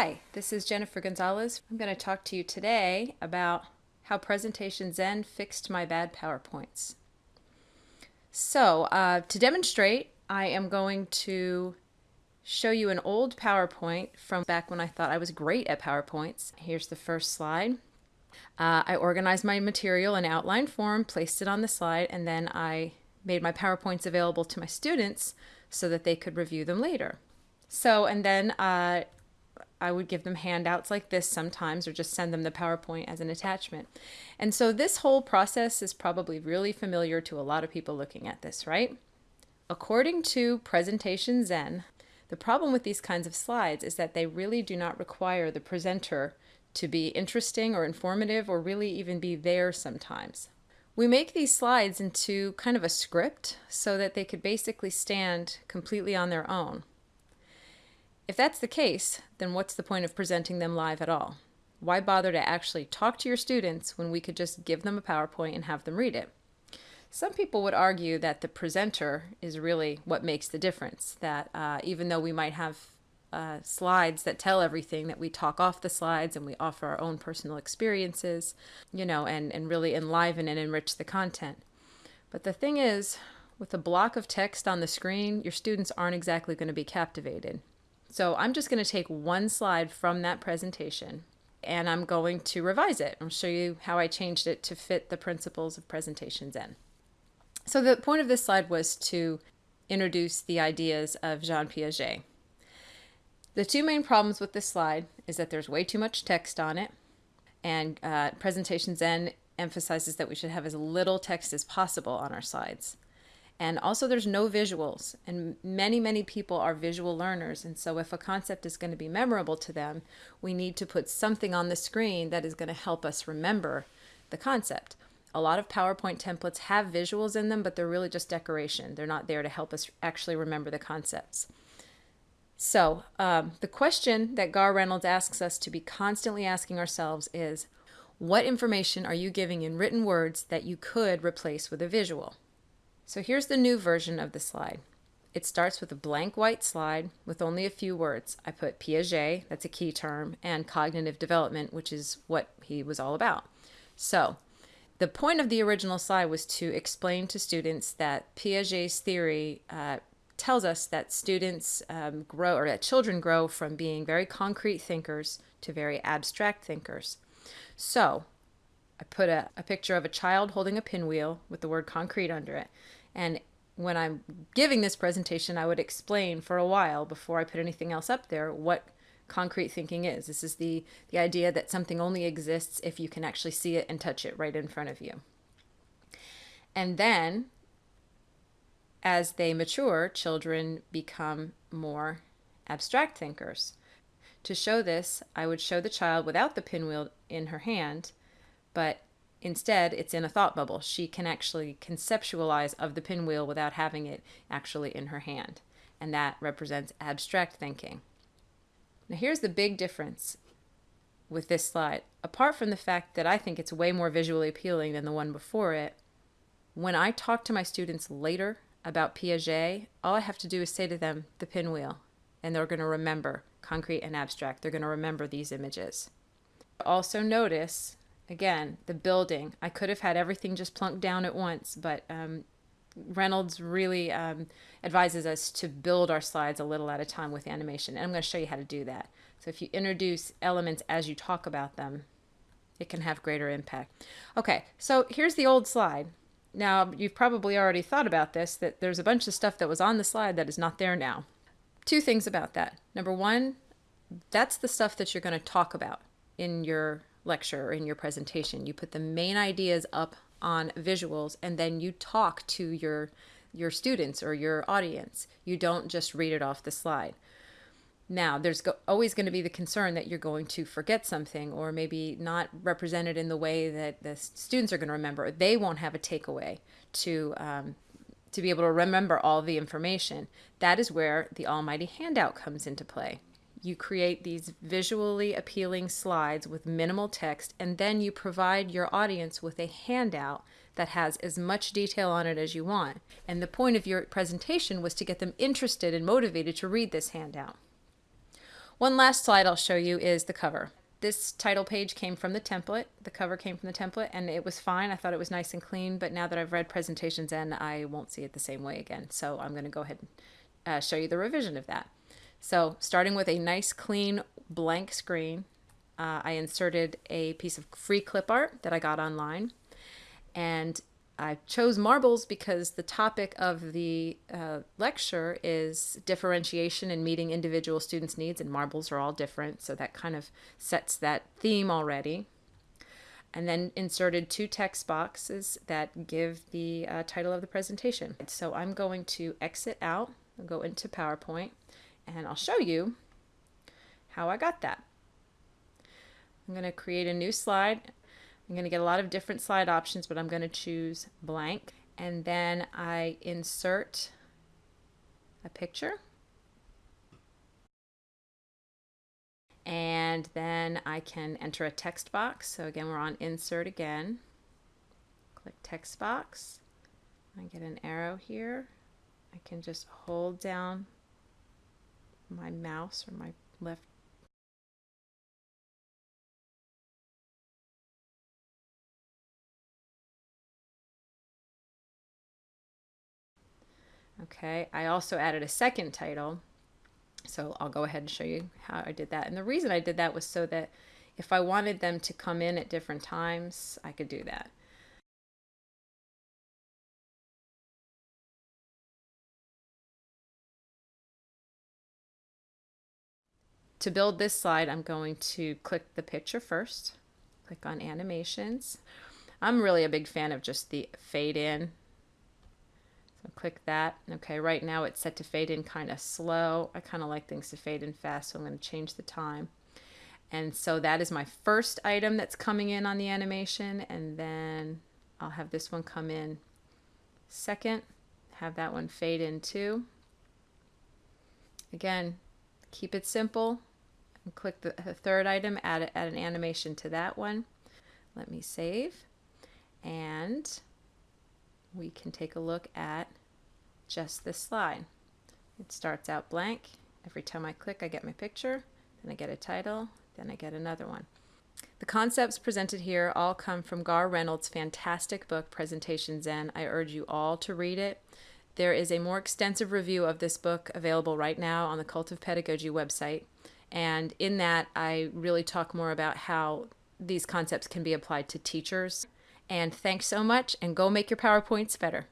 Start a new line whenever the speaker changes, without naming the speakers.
Hi, this is Jennifer Gonzalez. I'm going to talk to you today about how Presentation Zen fixed my bad PowerPoints. So, uh, to demonstrate, I am going to show you an old PowerPoint from back when I thought I was great at PowerPoints. Here's the first slide. Uh, I organized my material in outline form, placed it on the slide, and then I made my PowerPoints available to my students so that they could review them later. So, and then uh, I would give them handouts like this sometimes or just send them the PowerPoint as an attachment. And so this whole process is probably really familiar to a lot of people looking at this, right? According to Presentation Zen, the problem with these kinds of slides is that they really do not require the presenter to be interesting or informative or really even be there sometimes. We make these slides into kind of a script so that they could basically stand completely on their own. If that's the case, then what's the point of presenting them live at all? Why bother to actually talk to your students when we could just give them a PowerPoint and have them read it? Some people would argue that the presenter is really what makes the difference, that uh, even though we might have uh, slides that tell everything, that we talk off the slides and we offer our own personal experiences, you know, and, and really enliven and enrich the content. But the thing is, with a block of text on the screen, your students aren't exactly going to be captivated. So I'm just going to take one slide from that presentation and I'm going to revise it. I'll show you how I changed it to fit the principles of presentations Zen. So the point of this slide was to introduce the ideas of Jean Piaget. The two main problems with this slide is that there's way too much text on it and uh, Presentation Zen emphasizes that we should have as little text as possible on our slides. And also there's no visuals and many, many people are visual learners. And so if a concept is going to be memorable to them, we need to put something on the screen that is going to help us remember the concept. A lot of PowerPoint templates have visuals in them, but they're really just decoration. They're not there to help us actually remember the concepts. So um, the question that Garr Reynolds asks us to be constantly asking ourselves is, what information are you giving in written words that you could replace with a visual? So here's the new version of the slide. It starts with a blank white slide with only a few words. I put Piaget, that's a key term, and cognitive development, which is what he was all about. So the point of the original slide was to explain to students that Piaget's theory uh, tells us that students um, grow, or that children grow from being very concrete thinkers to very abstract thinkers. So I put a, a picture of a child holding a pinwheel with the word concrete under it. And when I'm giving this presentation, I would explain for a while before I put anything else up there what concrete thinking is. This is the, the idea that something only exists if you can actually see it and touch it right in front of you. And then, as they mature, children become more abstract thinkers. To show this, I would show the child without the pinwheel in her hand, but Instead, it's in a thought bubble. She can actually conceptualize of the pinwheel without having it actually in her hand. And that represents abstract thinking. Now here's the big difference with this slide. Apart from the fact that I think it's way more visually appealing than the one before it, when I talk to my students later about Piaget, all I have to do is say to them the pinwheel, and they're going to remember concrete and abstract. They're going to remember these images. Also notice again, the building. I could have had everything just plunked down at once, but um, Reynolds really um, advises us to build our slides a little at a time with animation. And I'm going to show you how to do that. So if you introduce elements as you talk about them, it can have greater impact. Okay, so here's the old slide. Now, you've probably already thought about this, that there's a bunch of stuff that was on the slide that is not there now. Two things about that. Number one, that's the stuff that you're going to talk about in your lecture or in your presentation. You put the main ideas up on visuals and then you talk to your your students or your audience. You don't just read it off the slide. Now, there's go always going to be the concern that you're going to forget something or maybe not represented in the way that the students are going to remember. They won't have a takeaway to um, to be able to remember all the information. That is where the almighty handout comes into play you create these visually appealing slides with minimal text, and then you provide your audience with a handout that has as much detail on it as you want. And the point of your presentation was to get them interested and motivated to read this handout. One last slide I'll show you is the cover. This title page came from the template. The cover came from the template and it was fine. I thought it was nice and clean, but now that I've read presentations Zen, I won't see it the same way again. So I'm going to go ahead and uh, show you the revision of that. So starting with a nice clean blank screen, uh, I inserted a piece of free clip art that I got online. And I chose marbles because the topic of the uh, lecture is differentiation and meeting individual students' needs, and marbles are all different, so that kind of sets that theme already. And then inserted two text boxes that give the uh, title of the presentation. So I'm going to exit out, I'll go into PowerPoint, and I'll show you how I got that. I'm going to create a new slide I'm going to get a lot of different slide options, but I'm going to choose blank. And then I insert a picture. And then I can enter a text box. So again, we're on insert again. Click text box. I get an arrow here. I can just hold down my mouse or my left Okay, I also added a second title. So I'll go ahead and show you how I did that. And the reason I did that was so that if I wanted them to come in at different times, I could do that. To build this slide, I'm going to click the picture first, click on animations. I'm really a big fan of just the fade in so click that. Okay, right now it's set to fade in kind of slow. I kind of like things to fade in fast, so I'm going to change the time. And so that is my first item that's coming in on the animation, and then I'll have this one come in second, have that one fade in too. Again, keep it simple. And click the, the third item, add, add an animation to that one. Let me save. And we can take a look at just this slide. It starts out blank. Every time I click, I get my picture, then I get a title, then I get another one. The concepts presented here all come from Garr Reynolds' fantastic book, Presentation Zen. I urge you all to read it. There is a more extensive review of this book available right now on the Cult of Pedagogy website. And in that, I really talk more about how these concepts can be applied to teachers. And thanks so much, and go make your PowerPoints better.